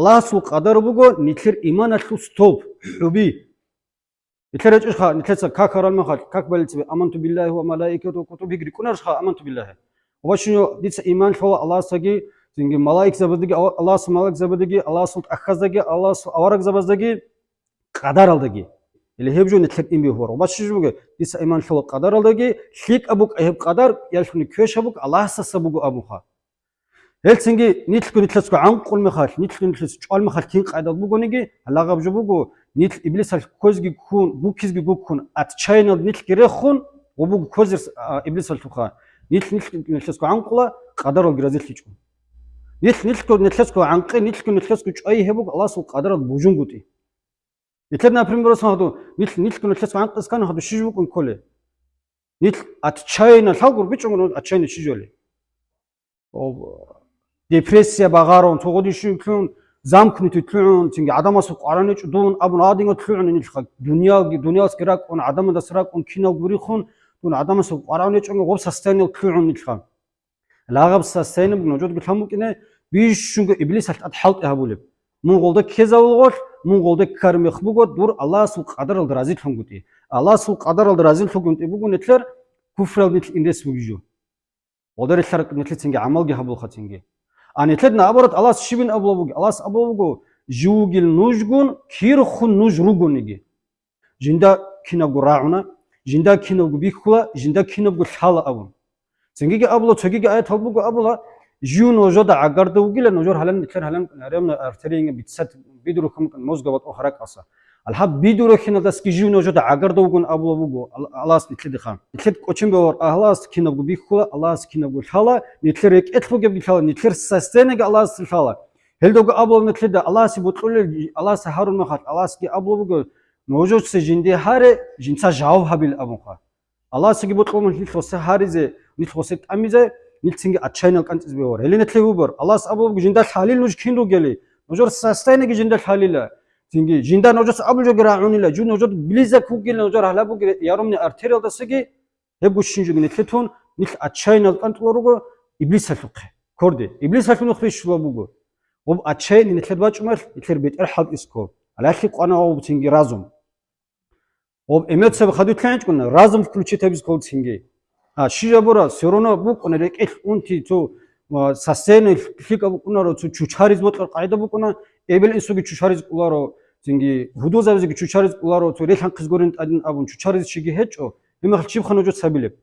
алас ул кадар буго нитлер иман атлу стоп хуби нитлер эчха нитлеца как харалма хат как балицби аманту биллахи ва малаикату кутуби гри кунарша аманту биллахи وشنو ديت ايمان فوا الله سغي تنگي ملائك زبدگي الله سو ملائك زبدگي الله سو اخزگي الله سو اورك زبزدگي قدر الدگي اللي هبجو نتلك ام بي هور وبشجو ديت ايمان فوا قدر الدگي شيك ابوك اهب قدر يلشني كوش ابوك الله ابوها Элсэнги нийтлгүй нийтлэсгүй анхгүл мэхэл нийтлгүй нийтлэс чол мэхэл тинг айдад бүгүнги алагав жубугу нийт иблис ал көзги күн бүкизги гүкүн ат чайна нийт гэрэхүн убуг көзэрс иблис ал туха нийт нийтлэсгүй анхгула гадар ол гразил хийчгүй нийт нийтлгүй нийтлэсгүй анхгы нийтлгүй нийтлэсгүй чой хэбуг алас уу гадар ол бүжүнгүди Итлэр например сахаду нийт нийтлгүй нийтлэсгүй анхгас кан хаду шижбуг үнколе нийт ат чайна лагур бич өнгөн ат чайна шижөле депрессия багаарон цогодишүүн замкнутый тлүүн чинги адамас аранеч дун абун адинго тлүүн нилхаг дүния дүниас гэрак он адам дасрак он кино бүрихун дун адамас аранеч он гов састайны тлүүн нилхаг лагаб састайны ножод гилхамукине биш шунга иблис алтад халт хабулеп Монголда кезавлгол Монголда кармих бүгөт дур Алла сул кадар алды разил хунгути Алла сул кадар алды разил хунгути бүгүн этлер куфрал нитл индес бүгүжү Одар этлер нитл чинги амалги хабул хатинги ანი თეთ ნაბოროთ ალას შიბინ აბლავუგი ალას აბლავუგი ჟუგილ ნუჟგუნ ქირხუ ნუჟრუგუნიგი ჟინდა ქინაგუ რაუნა ჟინდა ქინოგუ ბიქხლა ჟინდა ქინოგუ ხალა აბუ ზენგიგი აბლო ჩეგიგი აი თაბუგუ აბლა ჟუ ნოჟოდა აგარდუგილე ნოჟორ ჰალან ნიქერ ჰალან არემ არტერინგი ბიცსად ბიდრუ ხუმკ მოზგავატ ოხრაკასა Алҳаб бидурахина даст ки живно жода агардовгун аблавугу алас нитлидиха. Нитлид кочим бевар алас кинавгу бихула алас кинавгу хала нитлир ек этлугеб бихала нитлир састенега алас хала. Хелдогу аблав нитлида аласи бутулли аласи харун махат аласки аблавугу ножочсе жинди харе жинца жав хабил абунха. Аласиги бутулли нитхосе харизе нитхосе тамизе нитсинги отчаянал канциз бевар. Хели нитливу бар алас аблавугу жиндал халил нуж кинругели. Ножор састенега жиндал халила. თინგი ჯინდა ნოჯოს აბულჯოგერა უნილა ჯუნოჯოდ ბლიზა ქუგილა ნოჯორ ჰალაბუგი იარომნი არტერიალ დასიგი ჰებუ შინჯუგინი თლეთონ ნილ აჩაინალ კონტროლუგო იბლისალუხე ქორდი იბლისალუნო ხვი შლობუგო ობ აჩაინი ნილთ ბაჭმალ ითერ ბეტერ ჰალკისკო ალახი ყანა ობ თინგი რაზუმ ობ ემოცე ხადი თლანჭკუნა რაზუმ ფლუჩიტებს გო თინგი ა შიჟაბორა სერონა ბუკუნა რეკი უნთი თუ სასენი ფიკა ბუკუნა რო თუ ჩუჩარიზ მოტყა ყაიდა ბუკუნა ებელ ისუგი ჩუჩარიზ ყულარო ძინგი ვუდოზავზი ჩუჩარიზ ყულარო თუ ლეთან ქიზგორენ ტადინ აბუნ ჩუჩარიზ შიგი ჰეჭო იმახლ ჩიბხან ოჯო ცაბილებ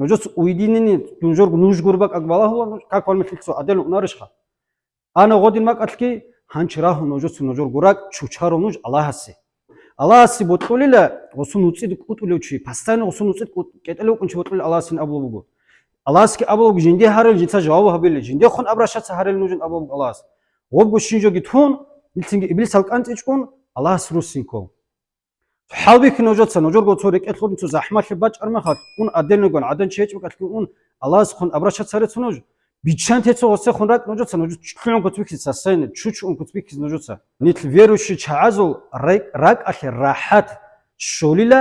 ნოჯოც უიდინინი დუნჟორ ნუჟგორბა კაკბალა ჰულა კაკვალ მიხიქსო ადელ უნარიშხა ანა ღოდინ მაკათკი ჰანჩრა ჰუ ნოჯოც ნოჯორ გურაკ ჩუჩარო ნუჟ ალაჰასი ალაჰასი ბოტულილა ოსუნ უცი კუტულოჩი ფასტანი ოსუნ უცი კეტელო კუნჩი ბოტულილა ალაჰასინ აბლობუგო ალაჰასკი აბლობუგი ჯინდი ჰარელ ჯიცა ჯავაბ ჰაბილი ჯინდი ხონ აბრაშა ცა ჰარელ ნუჟ აბლობუგო ალაჰასი ვობუ შინჯოგი თუნ ილცინგი იბლის ალკანჭიჭუნ ალას რუსინკო ჰალბიქნო ჯოცა ნოჯორგო ცორი კეთლობინ ცო ზაჰმალ ბაჭარმა ხალ უნ ადენოგონ ადენ შეჭმი კეთლობინ უნ ალას ხონ აბრაშაც არეცნო ბიჩან თეცო ოსე ხონ რა ნოჯოცა ნოჯო ჩქლიონ კოცვიქსი სასენ ჩუჩუნ კოცვიქსი ნოჯოცა ნიტლ ვერუში ჩააზულ რაკ ალე რაჰათ შოლილა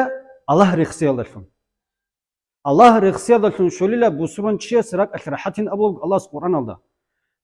ალაჰ რიხსიალდაშუნ ალაჰ რიხსიალდაშუნ შოლილა ბუსრონ ჩიეს რაკ ალე რაჰათინ აბლო ალას ყურანალდა